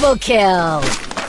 Double kill!